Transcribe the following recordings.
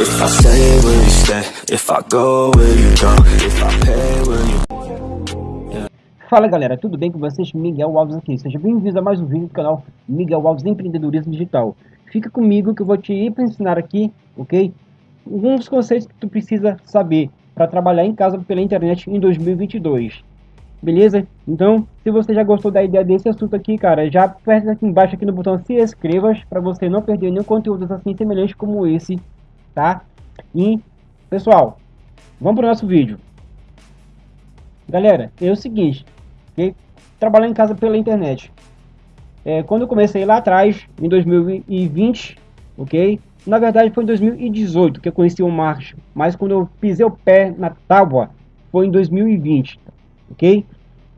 If I stay, will you stay? If I go, will you go? If I pay, will you Fala galera, tudo bem com vocês? Miguel Alves aqui. Seja bem-vindo a mais um vídeo do canal Miguel Alves Empreendedorismo Digital. Fica comigo que eu vou te ensinar aqui, ok? Alguns conceitos que tu precisa saber para trabalhar em casa pela internet em 2022. Beleza? Então, se você já gostou da ideia desse assunto aqui, cara, já aperta aqui embaixo aqui no botão se inscreva para você não perder nenhum conteúdo assim semelhante como esse tá? E, pessoal, vamos para o nosso vídeo. Galera, é o seguinte, trabalhar em casa pela internet. É, quando eu comecei lá atrás, em 2020, ok? Na verdade foi em 2018 que eu conheci o marketing, mas quando eu pisei o pé na tábua, foi em 2020, ok?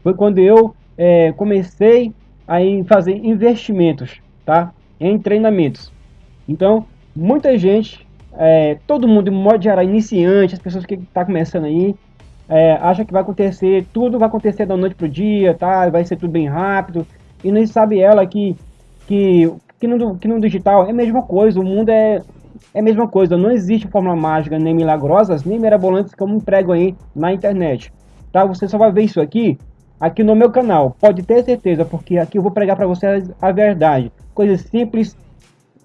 Foi quando eu é, comecei a fazer investimentos, tá? Em treinamentos. Então, muita gente é, todo mundo, de modo geral, iniciante, as pessoas que estão tá começando aí, é, acha que vai acontecer, tudo vai acontecer da noite pro dia, tá? Vai ser tudo bem rápido. E não sabe ela que, que, que, no, que no digital é a mesma coisa, o mundo é, é a mesma coisa. Não existe fórmula mágica, nem milagrosas, nem mirabolantes como emprego aí na internet. Tá? Você só vai ver isso aqui, aqui no meu canal. Pode ter certeza, porque aqui eu vou pregar para vocês a verdade. Coisas simples,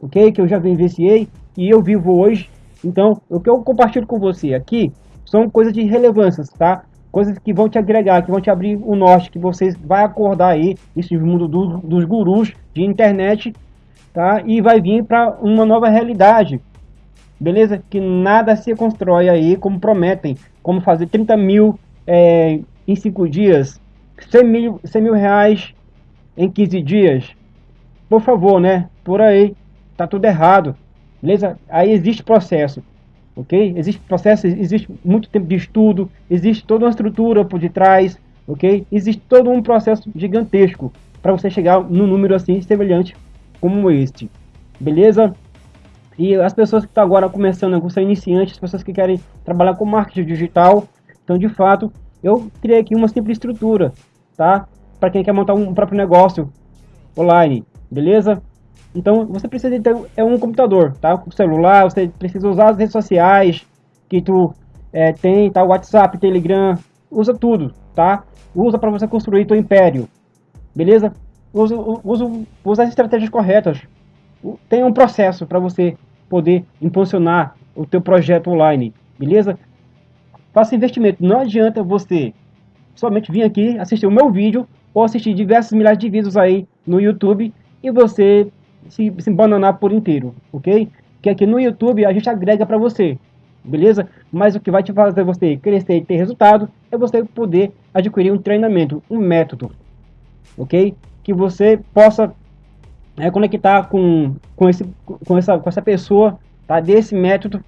ok? Que eu já vivenciei e eu vivo hoje. Então, o que eu compartilho com você aqui são coisas de relevância, tá? Coisas que vão te agregar, que vão te abrir o norte, que você vai acordar aí, esse mundo do, dos gurus de internet, tá? E vai vir para uma nova realidade, beleza? Que nada se constrói aí como prometem, como fazer 30 mil é, em 5 dias, 100 mil, 100 mil reais em 15 dias. Por favor, né? Por aí, tá tudo errado. Beleza? Aí existe processo, ok? Existe processo, existe muito tempo de estudo, existe toda uma estrutura por detrás, ok? Existe todo um processo gigantesco para você chegar num número assim semelhante como este, beleza? E as pessoas que estão agora começando, que são iniciantes, as pessoas que querem trabalhar com marketing digital, então de fato eu criei aqui uma simples estrutura, tá? Para quem quer montar um próprio negócio online, beleza? Então você precisa ter é um computador, tá? Com celular, você precisa usar as redes sociais que tu é, tem, tá? WhatsApp, Telegram, usa tudo, tá? Usa para você construir teu império, beleza? Usa, usa, usa as estratégias corretas. Tem um processo para você poder impulsionar o teu projeto online, beleza? Faça investimento. Não adianta você somente vir aqui assistir o meu vídeo ou assistir diversos milhares de vídeos aí no YouTube e você se, se bananar por inteiro, ok? Que aqui no YouTube a gente agrega para você, beleza? Mas o que vai te fazer você crescer e ter resultado é você poder adquirir um treinamento, um método, ok? Que você possa é, conectar com, com, esse, com, essa, com essa pessoa, tá? Desse método,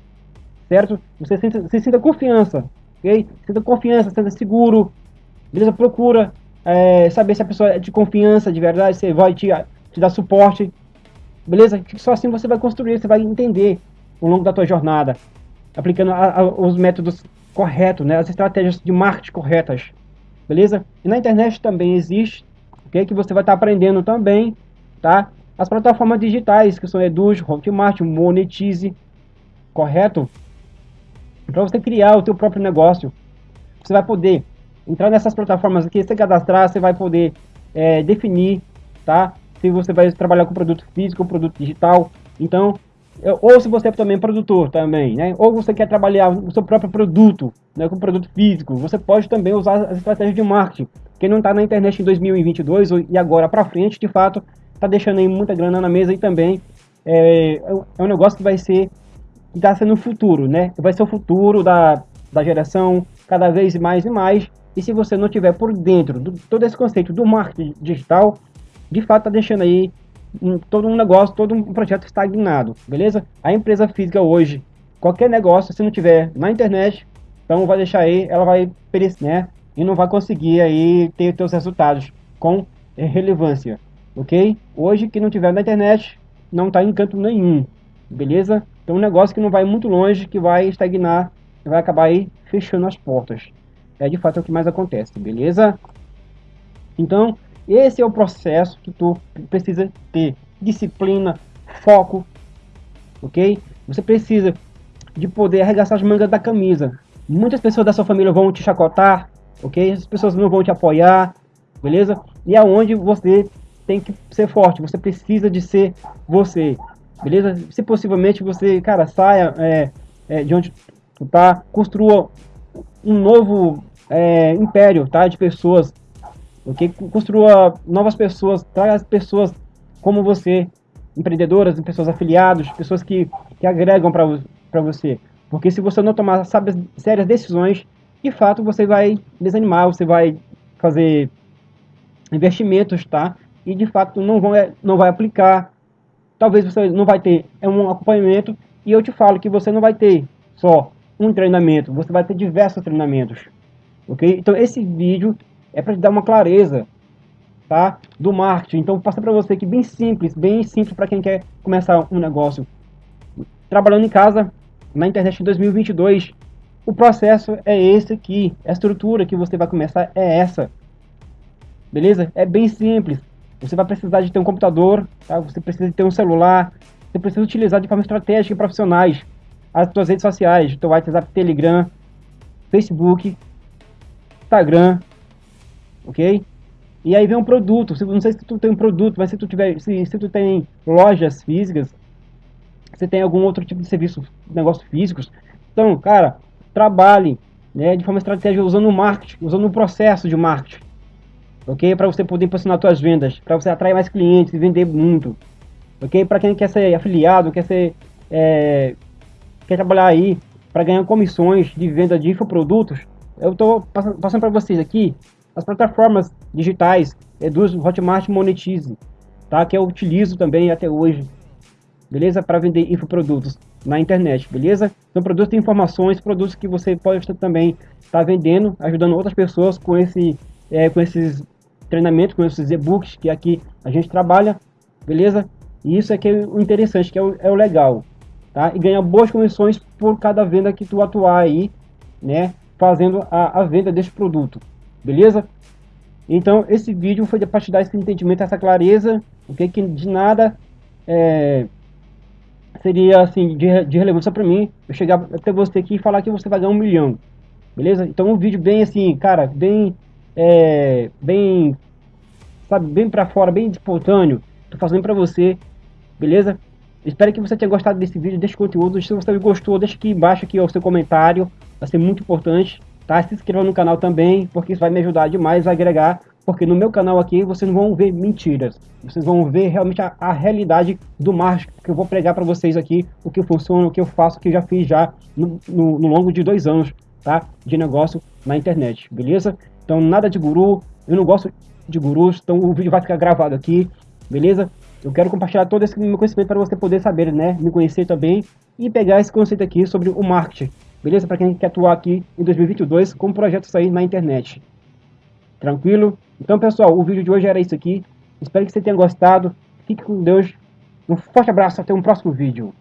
certo? Você sinta, você sinta confiança, ok? Sinta confiança, sinta seguro, beleza? Procura é, saber se a pessoa é de confiança, de verdade, você vai te, te dar suporte, Beleza? Só assim você vai construir, você vai entender ao longo da tua jornada, aplicando a, a, os métodos corretos, né? As estratégias de marketing corretas. Beleza? E na internet também existe, ok? Que você vai estar tá aprendendo também, tá? As plataformas digitais, que são Eduz, Hotmart, Monetize, correto? Para você criar o teu próprio negócio. Você vai poder entrar nessas plataformas aqui, se cadastrar, você vai poder é, definir, tá? se você vai trabalhar com produto físico produto digital. Então, ou se você é também produtor também, né? Ou você quer trabalhar o seu próprio produto, né, com produto físico, você pode também usar as estratégias de marketing. Quem não está na internet em 2022 e agora para frente, de fato, está deixando aí muita grana na mesa e também é, é um negócio que vai ser que está sendo o futuro, né? Vai ser o futuro da, da geração cada vez mais e mais. E se você não tiver por dentro do todo esse conceito do marketing digital, de fato está deixando aí um, todo um negócio, todo um projeto estagnado, beleza? A empresa física hoje, qualquer negócio, se não tiver na internet, então vai deixar aí, ela vai perecer, né? E não vai conseguir aí ter seus resultados com relevância, ok? Hoje, que não tiver na internet, não está em canto nenhum, beleza? Então um negócio que não vai muito longe, que vai estagnar, vai acabar aí fechando as portas. É de fato o que mais acontece, beleza? Então, Esse é o processo que tu precisa ter. Disciplina, foco, ok? Você precisa de poder arregaçar as mangas da camisa. Muitas pessoas da sua família vão te chacotar, ok? As pessoas não vão te apoiar, beleza? E aonde você tem que ser forte, você precisa de ser você, beleza? Se possivelmente você, cara, saia é, é, de onde tá, construa um novo é, império, tá? De pessoas, ok? Construa novas pessoas, traga as pessoas como você, empreendedoras, pessoas afiliadas, pessoas que, que agregam para você. Porque se você não tomar sérias decisões, de fato você vai desanimar, você vai fazer investimentos, tá? e de fato não, vão, não vai aplicar. Talvez você não vai ter é um acompanhamento e eu te falo que você não vai ter só um treinamento, você vai ter diversos treinamentos. Ok? Então esse vídeo é para dar uma clareza tá? do marketing. Então passa para você que bem simples, bem simples para quem quer começar um negócio. Trabalhando em casa, na internet em 2022, o processo é esse aqui, a estrutura que você vai começar é essa. Beleza? É bem simples. Você vai precisar de ter um computador, tá? você precisa de ter um celular, você precisa utilizar de forma estratégica e profissionais as suas redes sociais, teu WhatsApp, Telegram, Facebook, Instagram, ok? E aí vem um produto, não sei se tu tem um produto, mas se tu tiver, se, se tu tem lojas físicas, você tem algum outro tipo de serviço, negócio físicos, então, cara, trabalhe né, de forma estratégica usando o marketing, usando o processo de marketing ok? Para você poder impulsionar suas vendas, para você atrair mais clientes e vender muito, ok? Para quem quer ser afiliado, quer ser, é, quer trabalhar aí para ganhar comissões de venda de infoprodutos, eu estou passando para vocês aqui as plataformas digitais Eduz Hotmart Monetize, tá? Que eu utilizo também até hoje, beleza? Para vender infoprodutos na internet, beleza? São produtos de informações, produtos que você pode também estar tá vendendo, ajudando outras pessoas com esse, é, com esses treinamento com esses e-books que aqui a gente trabalha, beleza? E isso é que é o interessante, que é o, é o legal, tá? E ganha boas comissões por cada venda que tu atuar aí, né? Fazendo a, a venda desse produto, beleza? Então, esse vídeo foi para te dar esse entendimento, essa clareza, ok? Que de nada é, seria, assim, de, de relevância para mim eu chegar até você aqui e falar que você vai ganhar um milhão, beleza? Então, um vídeo bem assim, cara, bem é, bem, sabe, bem para fora, bem espontâneo. Tô fazendo para você, beleza? Espero que você tenha gostado desse vídeo, desse conteúdo. Se você gostou, deixa aqui embaixo aqui o seu comentário, vai ser muito importante, tá? Se inscreva no canal também, porque isso vai me ajudar demais a agregar, porque no meu canal aqui vocês vão ver mentiras, vocês vão ver realmente a, a realidade do marketing que eu vou pregar para vocês aqui, o que funciona, o que eu faço, o que eu já fiz já no, no, no longo de dois anos, tá? De negócio na internet, beleza? Então, nada de guru. Eu não gosto de gurus, então o vídeo vai ficar gravado aqui, beleza? Eu quero compartilhar todo esse meu conhecimento para você poder saber, né? Me conhecer também e pegar esse conceito aqui sobre o marketing, beleza? Para quem quer atuar aqui em 2022 com projetos aí na internet. Tranquilo? Então, pessoal, o vídeo de hoje era isso aqui. Espero que você tenha gostado. Fique com Deus. Um forte abraço, até um próximo vídeo.